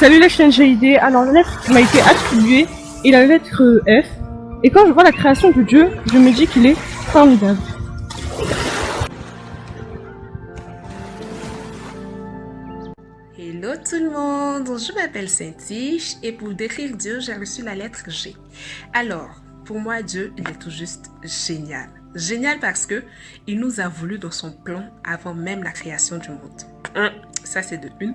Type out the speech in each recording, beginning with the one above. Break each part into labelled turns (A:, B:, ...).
A: Salut la chaîne GID, alors la lettre m'a été attribuée est la lettre F. Et quand je vois la création de Dieu, je me dis qu'il est formidable.
B: Hello tout le monde, je m'appelle Saint-Tiche et pour décrire Dieu, j'ai reçu la lettre G. Alors, pour moi, Dieu, il est tout juste génial. Génial parce que il nous a voulu dans son plan avant même la création du monde. Ça, c'est de une.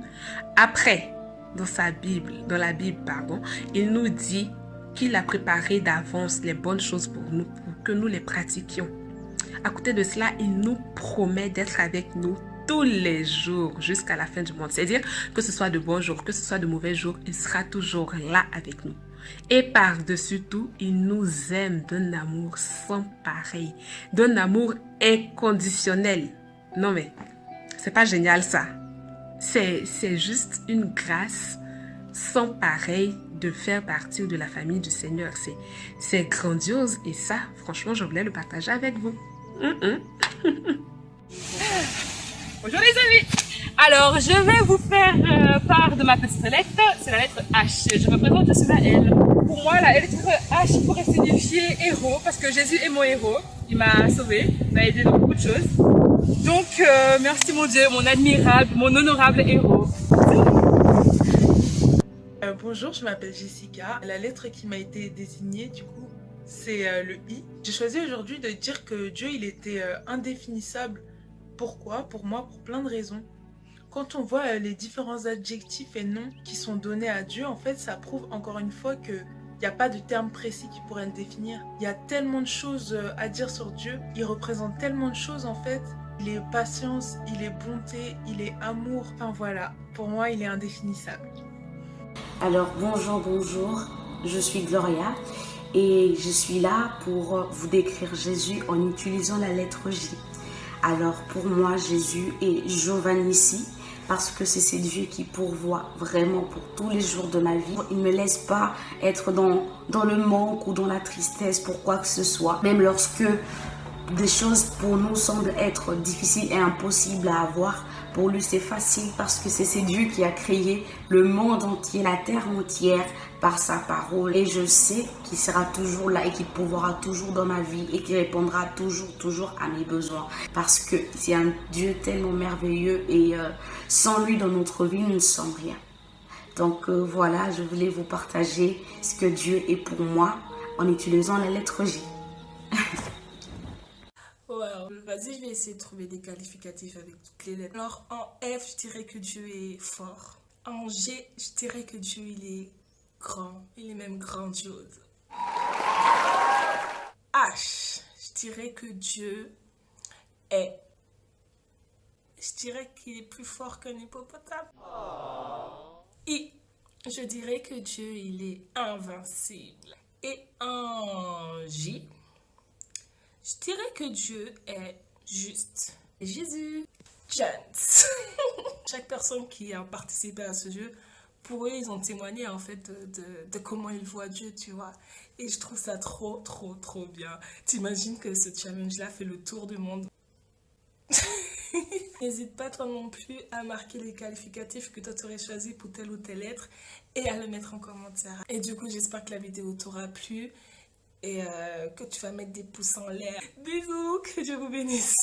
B: Après, dans sa Bible, dans la Bible, pardon, il nous dit qu'il a préparé d'avance les bonnes choses pour nous, pour que nous les pratiquions. À côté de cela, il nous promet d'être avec nous tous les jours jusqu'à la fin du monde. C'est-à-dire que ce soit de bons jours, que ce soit de mauvais jours, il sera toujours là avec nous. Et par-dessus tout, il nous aime d'un amour sans pareil, d'un amour inconditionnel. Non mais, c'est pas génial ça. C'est juste une grâce sans pareil de faire partie de la famille du Seigneur. C'est grandiose et ça, franchement, je voulais le partager avec vous.
A: Bonjour les amis Alors, je vais vous faire euh, part de ma petite lettre. C'est la lettre H. Je me présente, je suis la L. Pour moi, la lettre H pourrait signifier héros parce que Jésus est mon héros. Il m'a sauvé, m'a aidé dans beaucoup de choses. Donc, euh, merci mon Dieu, mon admirable, mon honorable héros.
C: Euh, bonjour, je m'appelle Jessica. La lettre qui m'a été désignée, du coup, c'est euh, le I. J'ai choisi aujourd'hui de dire que Dieu, il était indéfinissable. Pourquoi? Pour moi, pour plein de raisons. Quand on voit les différents adjectifs et noms qui sont donnés à Dieu, en fait, ça prouve encore une fois que il n'y a pas de terme précis qui pourrait le définir. Il y a tellement de choses à dire sur Dieu. Il représente tellement de choses en fait. Il est patience, il est bonté, il est amour. Enfin voilà, pour moi, il est indéfinissable.
D: Alors bonjour, bonjour, je suis Gloria et je suis là pour vous décrire Jésus en utilisant la lettre J. Alors pour moi, Jésus est Giovannissi parce que c'est ce Dieu qui pourvoit vraiment pour tous les jours de ma vie. Il ne me laisse pas être dans, dans le manque ou dans la tristesse pour quoi que ce soit. Même lorsque des choses pour nous semblent être difficiles et impossibles à avoir, pour lui c'est facile parce que c'est Dieu qui a créé le monde entier, la terre entière par sa parole. Et je sais qu'il sera toujours là et qu'il pourra toujours dans ma vie et qu'il répondra toujours, toujours à mes besoins. Parce que c'est un Dieu tellement merveilleux et euh, sans lui dans notre vie, nous ne sommes rien. Donc euh, voilà, je voulais vous partager ce que Dieu est pour moi en utilisant la lettre J.
E: Vas-y, je vais essayer de trouver des qualificatifs avec toutes les lettres. Alors, en F, je dirais que Dieu est fort. En G, je dirais que Dieu, il est grand. Il est même grandiose. H, je dirais que Dieu est... Je dirais qu'il est plus fort qu'un hippopotame. I, je dirais que Dieu, il est invincible. Et en J, je dirais que Dieu est juste. Jésus. Chance. Chaque personne qui a participé à ce jeu, pour eux, ils ont témoigné en fait de, comment ils voient Dieu, tu vois. Et je trouve ça trop, trop, trop bien. T'imagines que ce challenge-là fait le tour du monde. N'hésite pas toi non plus à marquer les qualificatifs que toi t'aurais choisi pour telle ou telle lettre et à le mettre en commentaire. Et du coup, j'espère que la vidéo t'aura plu et euh, que tu vas mettre des pouces en l'air. Bisous, que Dieu vous bénisse.